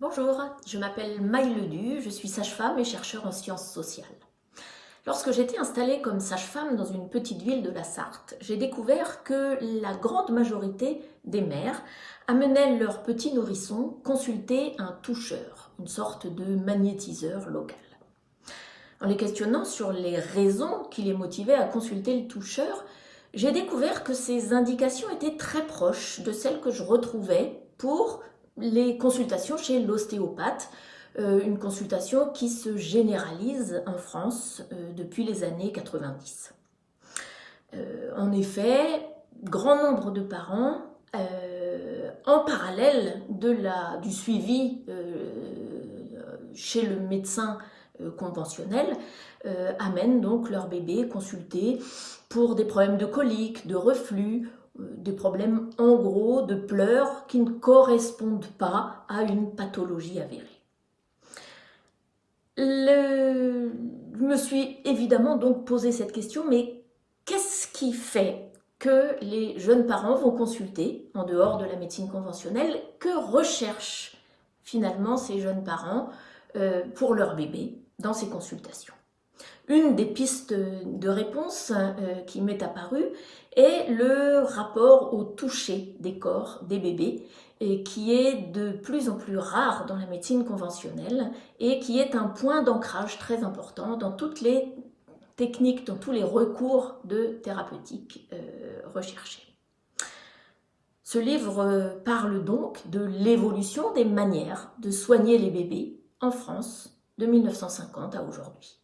Bonjour, je m'appelle Maï Ledu, je suis sage-femme et chercheur en sciences sociales. Lorsque j'étais installée comme sage-femme dans une petite ville de la Sarthe, j'ai découvert que la grande majorité des mères amenaient leurs petits nourrissons consulter un toucheur, une sorte de magnétiseur local. En les questionnant sur les raisons qui les motivaient à consulter le toucheur, j'ai découvert que ces indications étaient très proches de celles que je retrouvais pour les consultations chez l'ostéopathe, euh, une consultation qui se généralise en France euh, depuis les années 90. Euh, en effet, grand nombre de parents, en parallèle du suivi chez le médecin conventionnel, amènent donc leur bébé consulter pour des problèmes de colique, de reflux euh, des problèmes en gros de pleurs qui ne correspondent pas à une pathologie avérée. Je me suis évidemment donc posé cette question, mais qu'est-ce qui fait que les jeunes parents vont consulter, en dehors de la médecine conventionnelle, que recherchent finalement ces jeunes parents euh, pour leur bébé? Dans ces consultations une des pistes de réponse euh, qui m'est apparue est le rapport au toucher des corps des bébés et qui est de plus en plus rare dans la médecine conventionnelle et qui est un point d'ancrage très important dans toutes les techniques, dans tous les recours de thérapeutique euh, recherchés. Ce livre euh, parle donc de l'évolution des manières de soigner les bébés en France de 1950 à aujourd'hui.